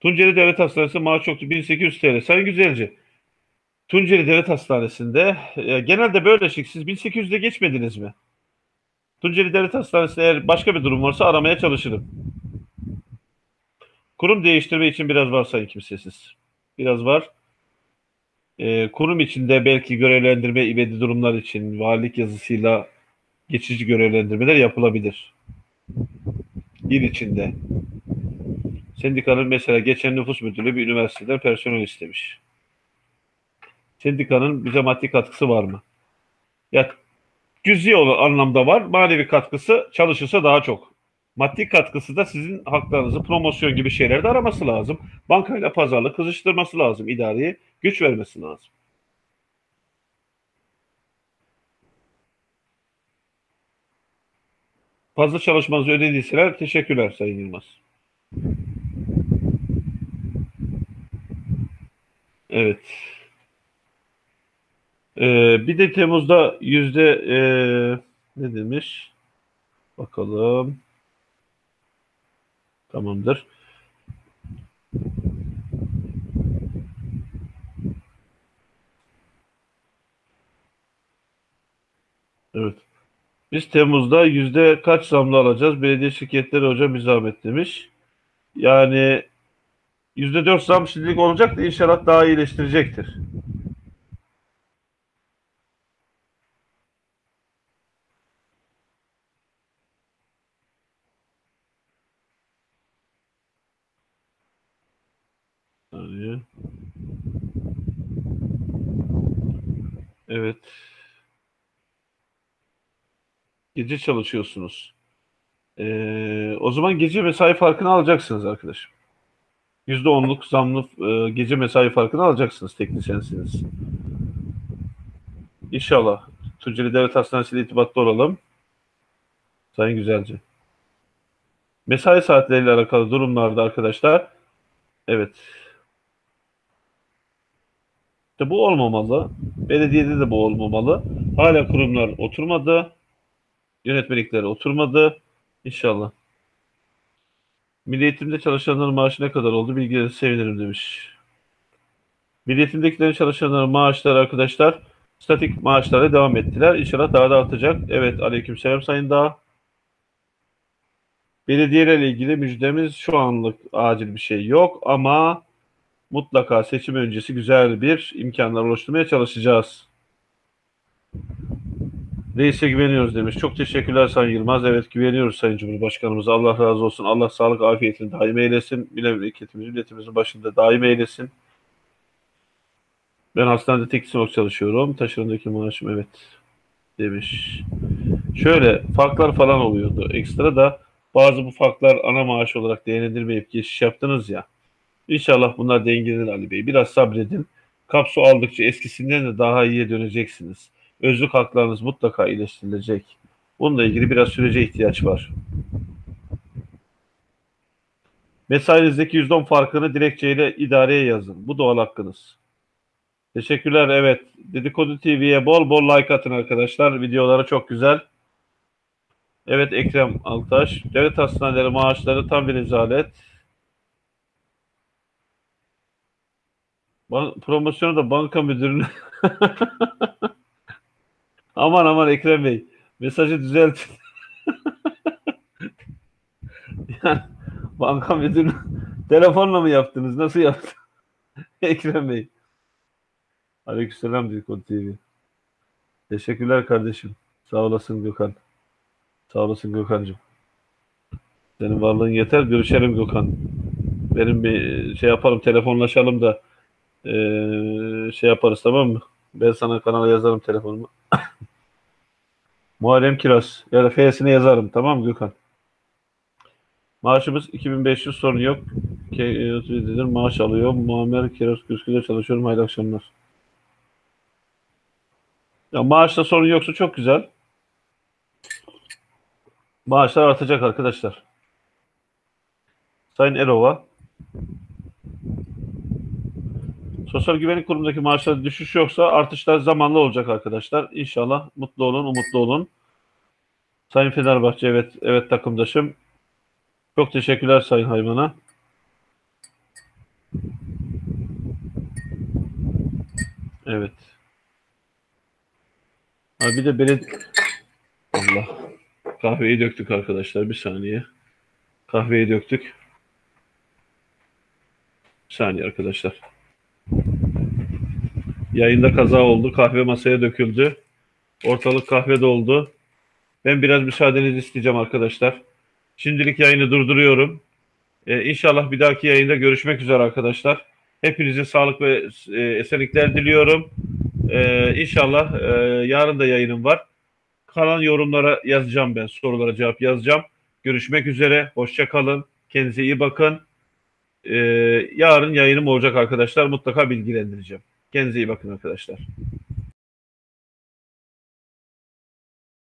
Tunceli Devlet Hastanesi maaş çoktu 1800 TL. Sayın Güzelci, Tunceli Devlet Hastanesi'nde e, genelde böyle şık. Siz 1800'de geçmediniz mi? Tunceli Devlet Hastanesi'nde eğer başka bir durum varsa aramaya çalışırım. Kurum değiştirme için biraz var sayın kimsesiz. Biraz var. E, kurum içinde belki görevlendirme ibedi durumlar için valilik yazısıyla geçici görevlendirmeler yapılabilir. İl içinde. Sendikanın mesela geçen nüfus müdürlüğü bir üniversiteden personel istemiş. Sendikanın bize maddi katkısı var mı? Ya cüzi anlamda var. Manevi katkısı çalışırsa daha çok. Maddi katkısı da sizin haklarınızı promosyon gibi şeylerde araması lazım. Bankayla pazarlık kızıştırması lazım. İdareye güç vermesi lazım. Fazla çalışmanızı ödediyseler teşekkürler Sayın Yılmaz. Evet. Ee, bir de Temmuz'da yüzde e, ne demiş? Bakalım. Tamamdır. Evet. Biz Temmuz'da yüzde kaç zamlı alacağız? Belediye şirketleri hocam bir zahmet demiş. Yani yüzde dört zam şimdilik olacak da inşallah daha iyileştirecektir. Evet. Gece çalışıyorsunuz. Ee, o zaman gece mesai farkını alacaksınız arkadaşım. %10'luk zamlı e, gece mesai farkını alacaksınız teknisyensiniz. İnşallah. Tunceli Devlet Hastanesi ile irtibatlı olalım. Sayın Güzelce. Mesai saatleriyle alakalı durumlarda arkadaşlar evet işte bu olmamalı. Belediyede de bu olmamalı. Hala kurumlar oturmadı. Yönetmelikleri oturmadı. İnşallah. Milli Eğitim'de çalışanların maaşı ne kadar oldu? Bilgilerinizi sevinirim demiş. Milli Eğitim'dekilerin çalışanların maaşları arkadaşlar statik maaşlara devam ettiler. İnşallah daha da artacak. Evet aleykümselam Sayın Dağ. Belediyelerle ilgili müjdemiz şu anlık acil bir şey yok ama mutlaka seçim öncesi güzel bir imkanlar oluşturmaya çalışacağız. Reis'e güveniyoruz demiş. Çok teşekkürler Sayın Yılmaz. Evet güveniyoruz Sayın Cumhurbaşkanımıza. Allah razı olsun. Allah sağlık afiyetini daim eylesin. Memleketimiz, milletimizin başında daim eylesin. Ben hastanede teknik olarak çalışıyorum. Taşırımdaki maaşım evet demiş. Şöyle farklar falan oluyordu. Ekstra da bazı bu farklar ana maaş olarak değerlendirmeyip geçiş yaptınız ya. İnşallah bunlar dengelenir Ali Bey. Biraz sabredin. Kapsu aldıkça eskisinden de daha iyiye döneceksiniz. Özlük haklarınız mutlaka iyileştirilecek. Bununla ilgili biraz sürece ihtiyaç var. Mesainizdeki %10 farkını dilekçeyle idareye yazın. Bu doğal hakkınız. Teşekkürler. Evet. Dedikodu TV'ye bol bol like atın arkadaşlar. Videoları çok güzel. Evet Ekrem Altaş. Devlet hastaneleri maaşları tam bir rezalet. Promosyonu da banka müdürüne *laughs* aman aman Ekrem Bey mesajı düzeltin. *laughs* yani banka müdürü *laughs* telefonla mı yaptınız? Nasıl yaptınız? *laughs* Ekrem Bey. Aleykümselam Dedikodu TV. Teşekkürler kardeşim. Sağ olasın Gökhan. Sağ olasın Gökhan'cığım. Senin varlığın yeter. Görüşelim Gökhan. Benim bir şey yapalım, telefonlaşalım da ee, şey yaparız tamam mı? Ben sana kanala yazarım telefonumu. *coughs* Muharrem Kiraz. Ya da F'sine yazarım. Tamam Gökhan? Maaşımız 2500 sorun yok. Dedir, maaş alıyor. Muammer Kiraz Küskü'de çalışıyorum. Hayırlı akşamlar. Ya maaşta sorun yoksa çok güzel. Maaşlar artacak arkadaşlar. Sayın Erova. Sosyal Güvenlik Kurumu'ndaki maaşlarda düşüş yoksa artışlar zamanlı olacak arkadaşlar. İnşallah mutlu olun, umutlu olun. Sayın Fenerbahçe evet evet takımdaşım. Çok teşekkürler Sayın Hayvan'a. Evet. Ha bir de beled Allah. Kahveyi döktük arkadaşlar bir saniye. Kahveyi döktük. Bir saniye arkadaşlar. Yayında kaza oldu. Kahve masaya döküldü. Ortalık kahve doldu. Ben biraz müsaadenizi isteyeceğim arkadaşlar. Şimdilik yayını durduruyorum. Ee, inşallah bir dahaki yayında görüşmek üzere arkadaşlar. Hepinize sağlık ve e, esenlikler diliyorum. Ee, inşallah e, yarın da yayınım var. Kalan yorumlara yazacağım ben. Sorulara cevap yazacağım. Görüşmek üzere. Hoşça kalın. Kendinize iyi bakın. Ee, yarın yayınım olacak arkadaşlar. Mutlaka bilgilendireceğim. Kendinize iyi bakın arkadaşlar.